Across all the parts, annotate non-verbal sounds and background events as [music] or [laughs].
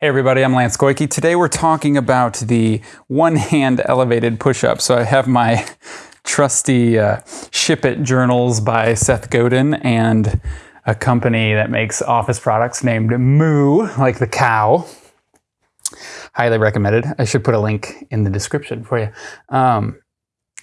Hey everybody, I'm Lance Goyke. Today we're talking about the one-hand elevated push-up. So I have my [laughs] trusty uh, Ship It journals by Seth Godin and a company that makes office products named Moo, like the cow. Highly recommended. I should put a link in the description for you. Um,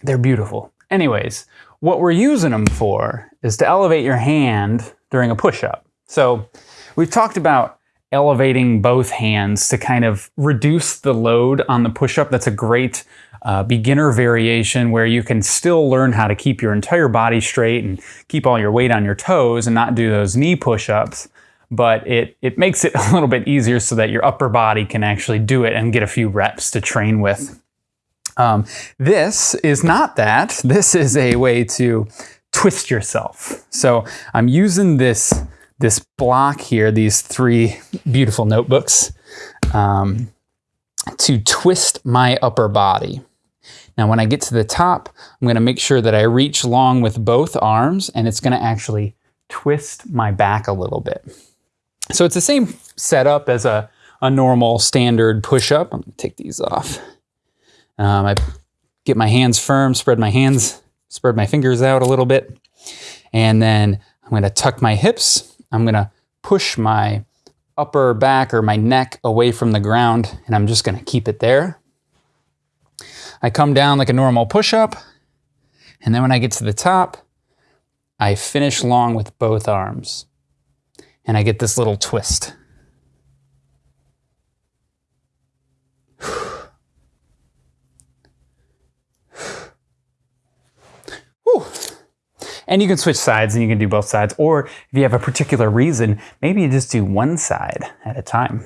they're beautiful. Anyways, what we're using them for is to elevate your hand during a push-up. So we've talked about elevating both hands to kind of reduce the load on the push-up. That's a great uh, beginner variation where you can still learn how to keep your entire body straight and keep all your weight on your toes and not do those knee push-ups. But it, it makes it [laughs] a little bit easier so that your upper body can actually do it and get a few reps to train with. Um, this is not that. This is a way to twist yourself. So I'm using this this block here, these three beautiful notebooks, um, to twist my upper body. Now when I get to the top, I'm gonna make sure that I reach long with both arms and it's gonna actually twist my back a little bit. So it's the same setup as a, a normal standard push-up. I'm gonna take these off. Um, I get my hands firm, spread my hands, spread my fingers out a little bit, and then I'm gonna tuck my hips I'm gonna push my upper back or my neck away from the ground and I'm just gonna keep it there. I come down like a normal push-up and then when I get to the top, I finish long with both arms and I get this little twist. And you can switch sides and you can do both sides. Or if you have a particular reason, maybe you just do one side at a time.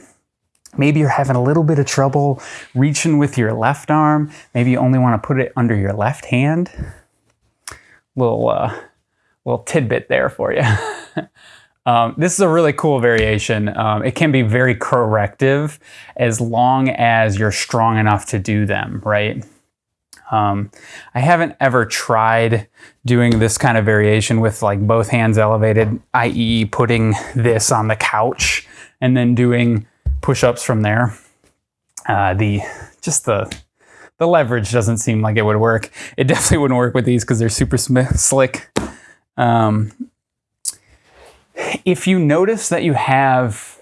Maybe you're having a little bit of trouble reaching with your left arm. Maybe you only want to put it under your left hand. Little, uh, little tidbit there for you. [laughs] um, this is a really cool variation. Um, it can be very corrective as long as you're strong enough to do them, right? Um, I haven't ever tried doing this kind of variation with like both hands elevated, i.e. putting this on the couch and then doing push-ups from there. Uh, the just the the leverage doesn't seem like it would work. It definitely wouldn't work with these because they're super slick. Um, if you notice that you have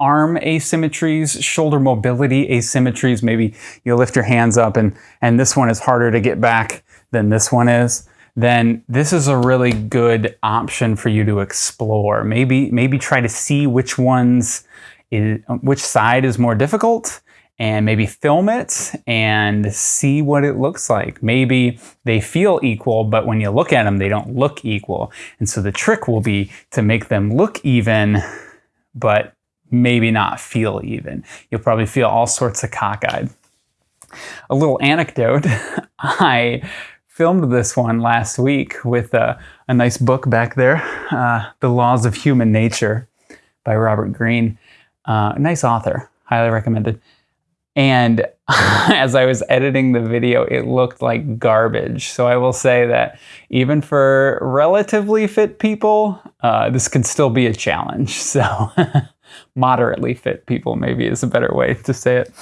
arm asymmetries, shoulder mobility asymmetries. Maybe you lift your hands up and, and this one is harder to get back than this one is. Then this is a really good option for you to explore. Maybe, maybe try to see which ones, is, which side is more difficult and maybe film it and see what it looks like. Maybe they feel equal, but when you look at them, they don't look equal. And so the trick will be to make them look even, but maybe not feel even. You'll probably feel all sorts of cockeyed. A little anecdote, [laughs] I filmed this one last week with a, a nice book back there, uh, The Laws of Human Nature by Robert Greene. Uh, nice author, highly recommended. And [laughs] as I was editing the video, it looked like garbage. So I will say that even for relatively fit people, uh, this can still be a challenge. [laughs] So moderately fit people maybe is a better way to say it.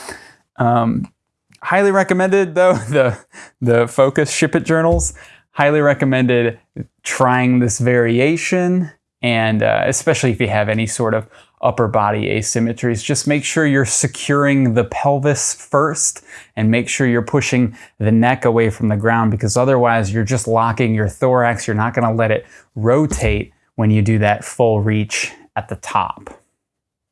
Um, highly recommended though, [laughs] the, the Focus Ship It journals. Highly recommended trying this variation and uh, especially if you have any sort of upper body asymmetries, just make sure you're securing the pelvis first and make sure you're pushing the neck away from the ground because otherwise you're just locking your thorax. You're not gonna let it rotate when you do that full reach at the top.